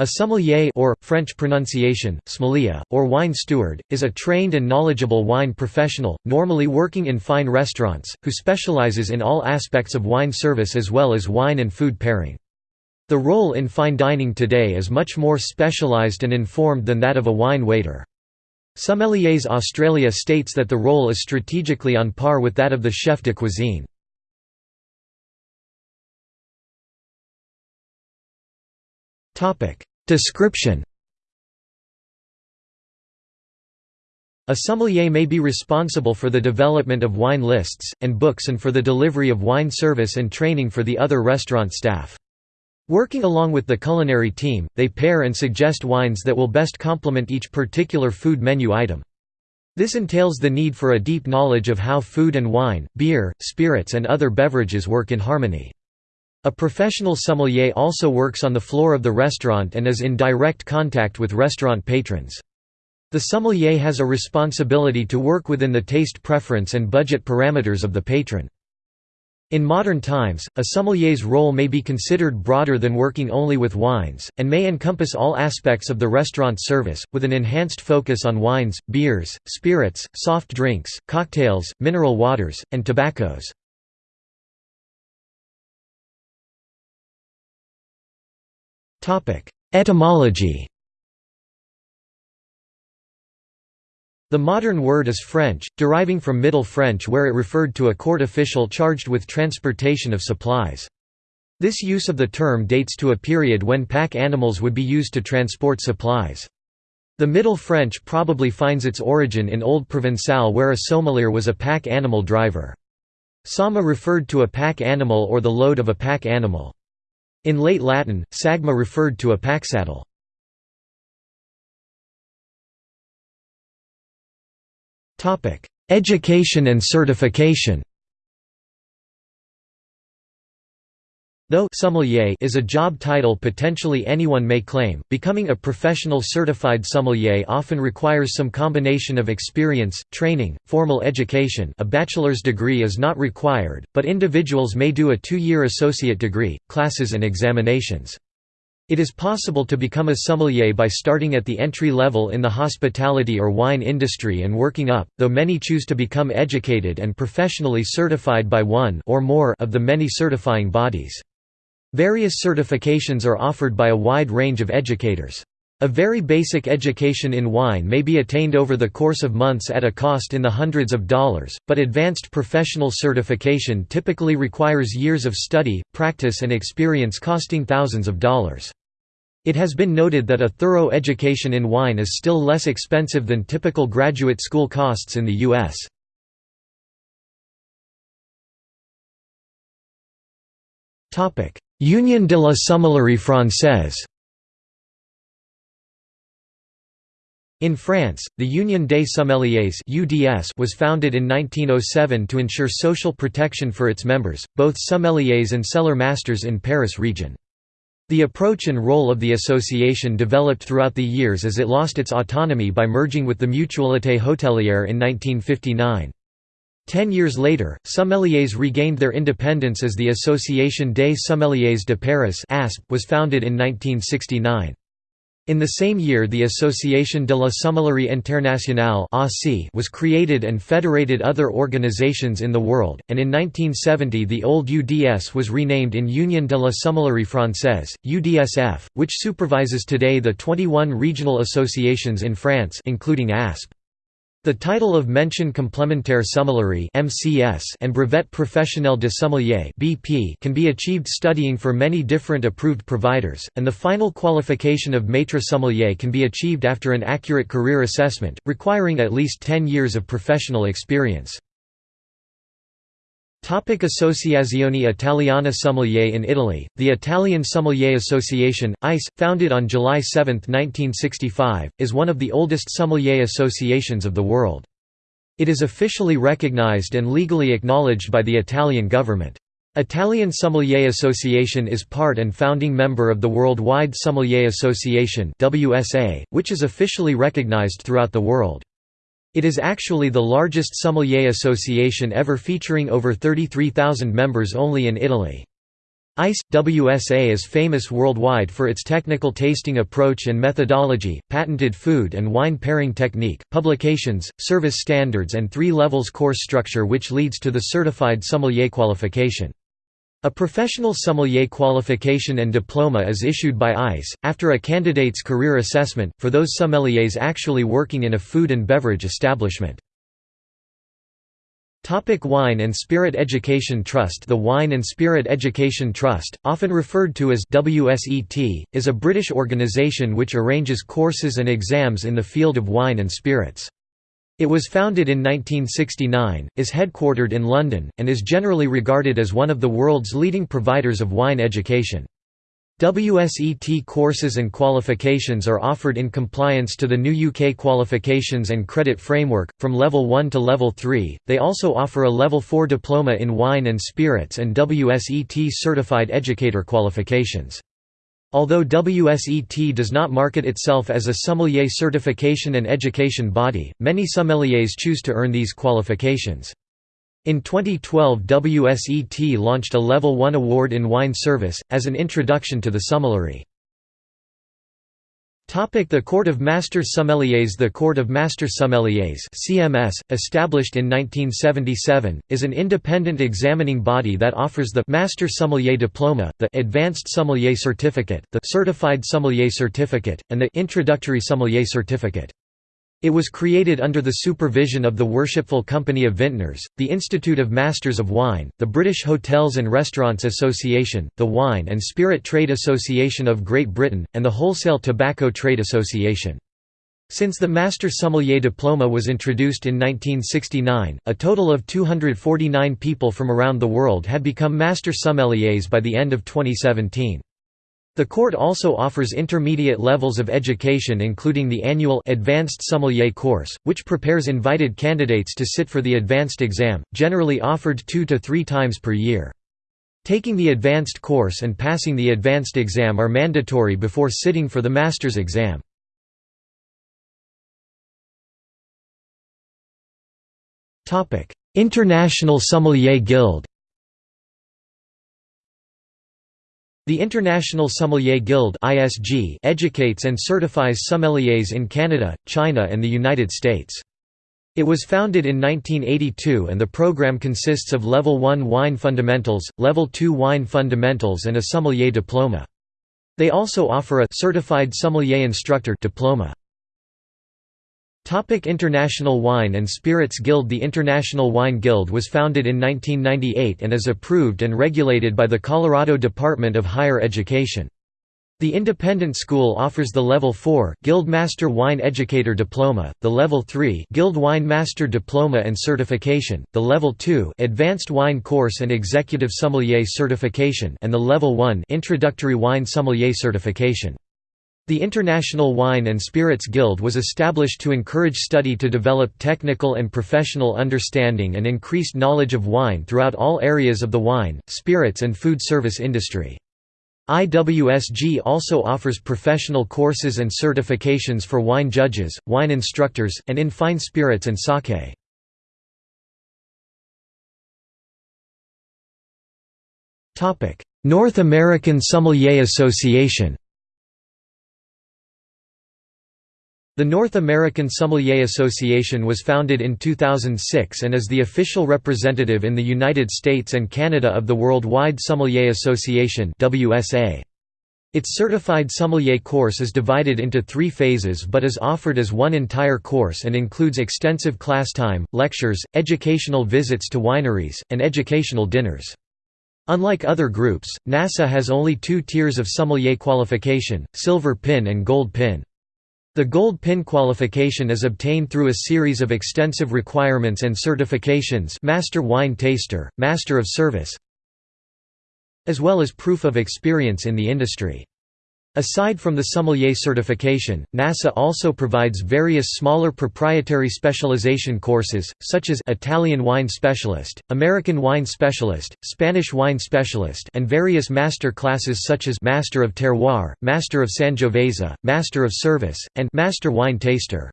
A sommelier or, French pronunciation, sommelier, or wine steward, is a trained and knowledgeable wine professional, normally working in fine restaurants, who specializes in all aspects of wine service as well as wine and food pairing. The role in fine dining today is much more specialized and informed than that of a wine waiter. Sommeliers Australia states that the role is strategically on par with that of the chef de cuisine. Description A sommelier may be responsible for the development of wine lists, and books and for the delivery of wine service and training for the other restaurant staff. Working along with the culinary team, they pair and suggest wines that will best complement each particular food menu item. This entails the need for a deep knowledge of how food and wine, beer, spirits and other beverages work in harmony. A professional sommelier also works on the floor of the restaurant and is in direct contact with restaurant patrons. The sommelier has a responsibility to work within the taste preference and budget parameters of the patron. In modern times, a sommelier's role may be considered broader than working only with wines, and may encompass all aspects of the restaurant service, with an enhanced focus on wines, beers, spirits, soft drinks, cocktails, mineral waters, and tobaccos. Etymology The modern word is French, deriving from Middle French where it referred to a court official charged with transportation of supplies. This use of the term dates to a period when pack animals would be used to transport supplies. The Middle French probably finds its origin in Old Provençal where a sommelier was a pack animal driver. Somma referred to a pack animal or the load of a pack animal. In late Latin, sagma referred to a packsaddle. Education and certification Though sommelier is a job title potentially anyone may claim, becoming a professional certified sommelier often requires some combination of experience, training, formal education a bachelor's degree is not required, but individuals may do a two-year associate degree, classes and examinations. It is possible to become a sommelier by starting at the entry level in the hospitality or wine industry and working up, though many choose to become educated and professionally certified by one or more of the many certifying bodies. Various certifications are offered by a wide range of educators. A very basic education in wine may be attained over the course of months at a cost in the hundreds of dollars, but advanced professional certification typically requires years of study, practice and experience costing thousands of dollars. It has been noted that a thorough education in wine is still less expensive than typical graduate school costs in the U.S. Union de la Sommellerie Française In France, the Union des Sommeliers (UDS) was founded in 1907 to ensure social protection for its members, both sommeliers and cellar masters in Paris region. The approach and role of the association developed throughout the years as it lost its autonomy by merging with the Mutualité Hôtelière in 1959. Ten years later, sommeliers regained their independence as the Association des Sommeliers de Paris was founded in 1969. In the same year the Association de la Sommellerie Internationale was created and federated other organizations in the world, and in 1970 the old UDS was renamed in Union de la Sommellerie Française, UDSF, which supervises today the 21 regional associations in France including ASP. The title of Mention complémentaire sommellerie (MCS) and Brevet professionnel de sommelier (BP) can be achieved studying for many different approved providers, and the final qualification of maître sommelier can be achieved after an accurate career assessment, requiring at least 10 years of professional experience. Topic Associazione Italiana Sommelier In Italy, the Italian Sommelier Association, AIS, founded on July 7, 1965, is one of the oldest sommelier associations of the world. It is officially recognized and legally acknowledged by the Italian government. Italian Sommelier Association is part and founding member of the Worldwide Sommelier Association which is officially recognized throughout the world. It is actually the largest sommelier association ever featuring over 33,000 members only in Italy. AIS WSA is famous worldwide for its technical tasting approach and methodology, patented food and wine pairing technique, publications, service standards and three levels course structure which leads to the certified sommelier qualification. A professional sommelier qualification and diploma is issued by AIS, after a candidate's career assessment, for those sommeliers actually working in a food and beverage establishment. Topic Wine and Spirit Education Trust The Wine and Spirit Education Trust, often referred to as WSET, is a British organisation which arranges courses and exams in the field of wine and spirits. It was founded in 1969, is headquartered in London, and is generally regarded as one of the world's leading providers of wine education. WSET courses and qualifications are offered in compliance to the new UK qualifications and credit framework, from Level 1 to Level 3. They also offer a Level 4 diploma in wine and spirits and WSET certified educator qualifications. Although WSET does not market itself as a sommelier certification and education body, many sommeliers choose to earn these qualifications. In 2012 WSET launched a Level 1 award in wine service, as an introduction to the sommelier. The Court of Master Sommeliers The Court of Master Sommeliers CMS, established in 1977, is an independent examining body that offers the Master Sommelier Diploma, the Advanced Sommelier Certificate, the Certified Sommelier Certificate, and the Introductory Sommelier Certificate. It was created under the supervision of the Worshipful Company of Vintners, the Institute of Masters of Wine, the British Hotels and Restaurants Association, the Wine and Spirit Trade Association of Great Britain, and the Wholesale Tobacco Trade Association. Since the Master Sommelier Diploma was introduced in 1969, a total of 249 people from around the world had become Master Sommeliers by the end of 2017. The court also offers intermediate levels of education including the annual Advanced Sommelier course, which prepares invited candidates to sit for the advanced exam, generally offered two to three times per year. Taking the advanced course and passing the advanced exam are mandatory before sitting for the master's exam. International Sommelier Guild The International Sommelier Guild (ISG) educates and certifies sommeliers in Canada, China and the United States. It was founded in 1982 and the program consists of Level 1 Wine Fundamentals, Level 2 Wine Fundamentals and a Sommelier Diploma. They also offer a Certified Sommelier Instructor diploma. Topic International Wine and Spirits Guild The International Wine Guild was founded in 1998 and is approved and regulated by the Colorado Department of Higher Education. The independent school offers the Level 4 Guild Master Wine Educator Diploma, the Level 3 Guild Wine Master Diploma and Certification, the Level 2 Advanced Wine Course and Executive Sommelier Certification and the Level 1 Introductory Wine Sommelier Certification. The International Wine and Spirits Guild was established to encourage study to develop technical and professional understanding and increased knowledge of wine throughout all areas of the wine, spirits and food service industry. IWSG also offers professional courses and certifications for wine judges, wine instructors, and in fine spirits and sake. North American Sommelier Association The North American Sommelier Association was founded in 2006 and is the official representative in the United States and Canada of the Worldwide Sommelier Association Its certified sommelier course is divided into three phases but is offered as one entire course and includes extensive class time, lectures, educational visits to wineries, and educational dinners. Unlike other groups, NASA has only two tiers of sommelier qualification, silver pin and gold pin. The Gold PIN qualification is obtained through a series of extensive requirements and certifications Master Wine Taster, Master of Service as well as proof of experience in the industry. Aside from the sommelier certification, NASA also provides various smaller proprietary specialization courses, such as Italian Wine Specialist, American Wine Specialist, Spanish Wine Specialist and various master classes such as Master of Terroir, Master of Sangiovese, Master of Service, and Master Wine Taster.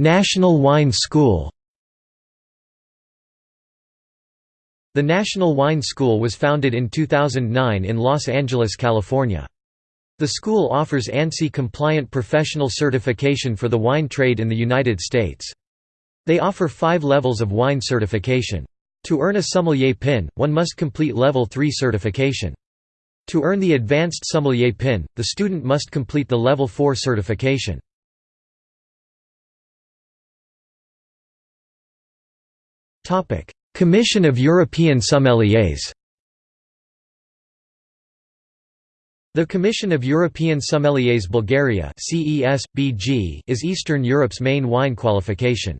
National Wine School The National Wine School was founded in 2009 in Los Angeles, California. The school offers ANSI-compliant professional certification for the wine trade in the United States. They offer five levels of wine certification. To earn a sommelier pin, one must complete Level 3 certification. To earn the advanced sommelier pin, the student must complete the Level 4 certification. Commission of European Sommeliers The Commission of European Sommeliers Bulgaria is Eastern Europe's main wine qualification.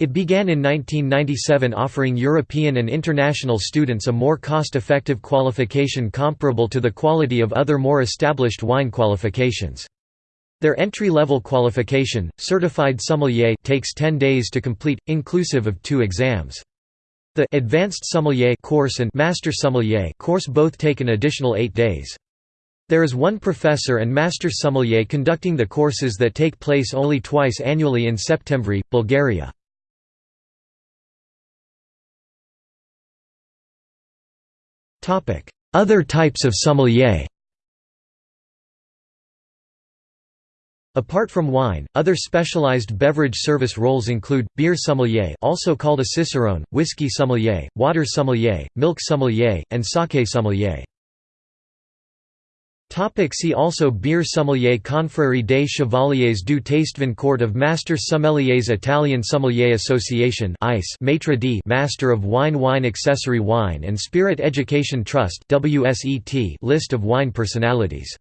It began in 1997 offering European and international students a more cost-effective qualification comparable to the quality of other more established wine qualifications. Their entry-level qualification, Certified Sommelier takes 10 days to complete, inclusive of two exams. The Advanced Sommelier course and Master Sommelier course both take an additional eight days. There is one professor and master sommelier conducting the courses that take place only twice annually in September, Bulgaria. Other types of sommelier Apart from wine, other specialized beverage service roles include, beer sommelier also called a cicerone, whiskey sommelier, water sommelier, milk sommelier, and sake sommelier. Topic see also Beer sommelier Confrérie des Chevaliers du Tastevin Court of Master Sommeliers Italian Sommelier Association AIS Maitre d Master of Wine Wine Accessory Wine and Spirit Education Trust WSET List of wine personalities